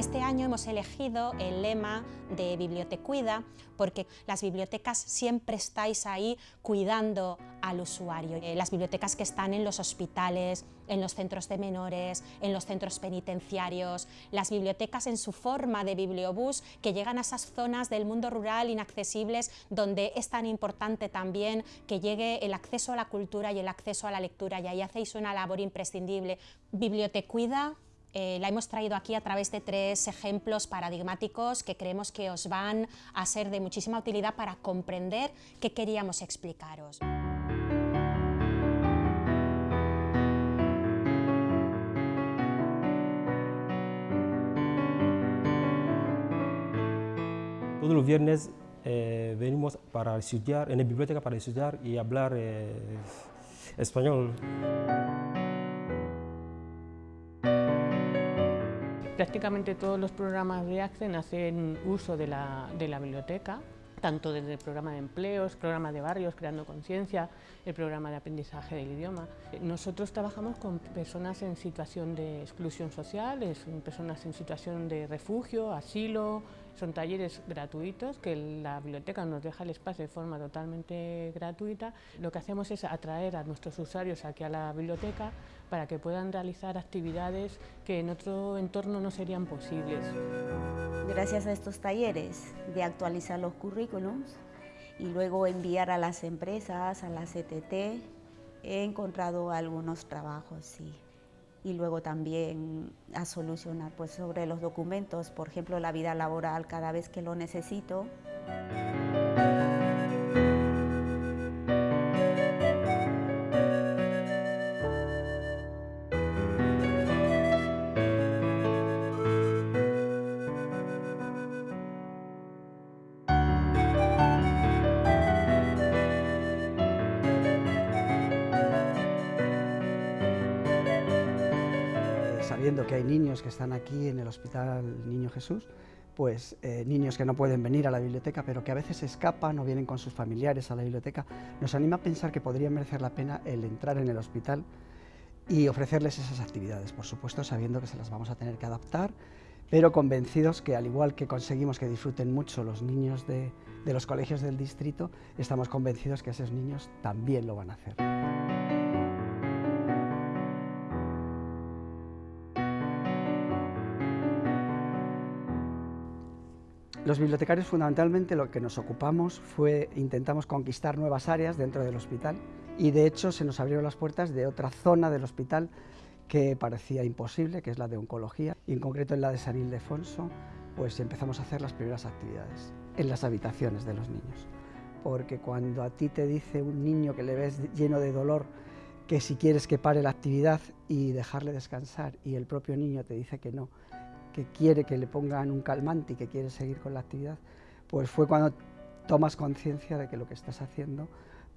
Este año hemos elegido el lema de Bibliotecuida porque las bibliotecas siempre estáis ahí cuidando al usuario. Eh, las bibliotecas que están en los hospitales, en los centros de menores, en los centros penitenciarios, las bibliotecas en su forma de bibliobús que llegan a esas zonas del mundo rural inaccesibles donde es tan importante también que llegue el acceso a la cultura y el acceso a la lectura y ahí hacéis una labor imprescindible. Bibliotecuida eh, la hemos traído aquí a través de tres ejemplos paradigmáticos que creemos que os van a ser de muchísima utilidad para comprender qué queríamos explicaros. Todos los viernes eh, venimos para estudiar, en la biblioteca para estudiar y hablar eh, español. Prácticamente todos los programas de ACCEN hacen uso de la, biblioteca, tanto desde el programa de empleos, programa de barrios, creando conciencia, el programa de aprendizaje del idioma. Nosotros trabajamos con personas en situación de exclusión social, personas en situación de refugio, asilo, son talleres gratuitos que la biblioteca nos deja el espacio de forma totalmente gratuita. Lo que hacemos es atraer a nuestros usuarios aquí a la biblioteca para que puedan realizar actividades que en otro entorno no serían posibles. Gracias a estos talleres de actualizar los currículums y luego enviar a las empresas, a la CTT, he encontrado algunos trabajos, sí y luego también a solucionar pues, sobre los documentos, por ejemplo, la vida laboral cada vez que lo necesito. Sabiendo que hay niños que están aquí en el Hospital Niño Jesús, pues eh, niños que no pueden venir a la biblioteca, pero que a veces escapan o vienen con sus familiares a la biblioteca, nos anima a pensar que podría merecer la pena el entrar en el hospital y ofrecerles esas actividades, por supuesto sabiendo que se las vamos a tener que adaptar, pero convencidos que al igual que conseguimos que disfruten mucho los niños de, de los colegios del distrito, estamos convencidos que esos niños también lo van a hacer. Los bibliotecarios fundamentalmente lo que nos ocupamos fue, intentamos conquistar nuevas áreas dentro del hospital y de hecho se nos abrieron las puertas de otra zona del hospital que parecía imposible, que es la de oncología, y en concreto en la de San Ildefonso, pues empezamos a hacer las primeras actividades en las habitaciones de los niños. Porque cuando a ti te dice un niño que le ves lleno de dolor que si quieres que pare la actividad y dejarle descansar y el propio niño te dice que no, que quiere que le pongan un calmante y que quiere seguir con la actividad, pues fue cuando tomas conciencia de que lo que estás haciendo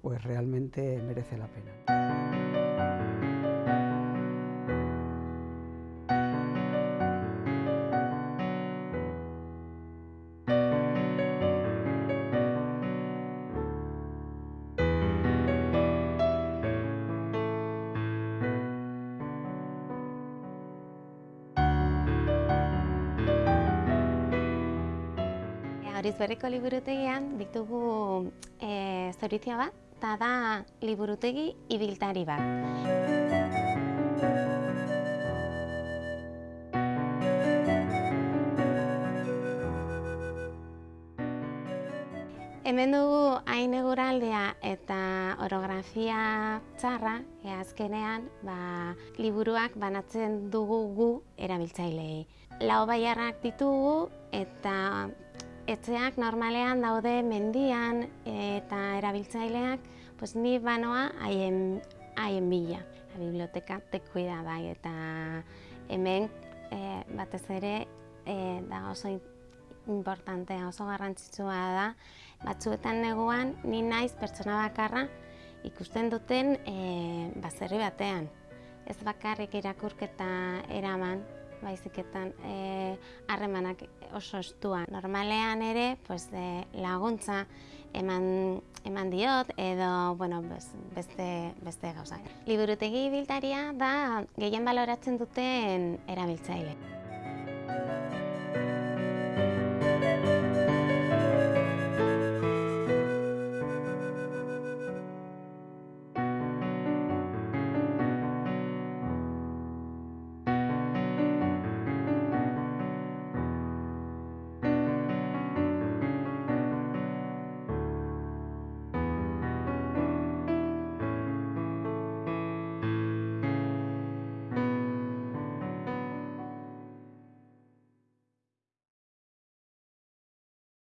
pues realmente merece la pena. Arizberriko liburutegian ditugu e, zorizio bat, eta da liburutegi ibiltari bat. Hemen dugu hain eguraldea eta orografia txarra, e azkenean ba, liburuak banatzen dugu gu erabiltzailei. Lau baiarrak ditugu eta Etxeak normalean daude mendian eta erabiltzaileak pues, ni banoa haien, haien bila. La biblioteka tekuida bai eta hemen e, batez ere e, da oso importantea, oso garrantzitsua da. Batzuetan neguan ni naiz pertsona bakarra ikusten duten e, bazerri batean. Ez bakarrik irakurketa eraman, baiziketan eh, harremanak oso estua. Normalean ere pues, e, laguntza eman, eman diot edo bueno, beste, beste gauza. Liburutegi biltaria da gehien baloratzen duten erabiltzaile.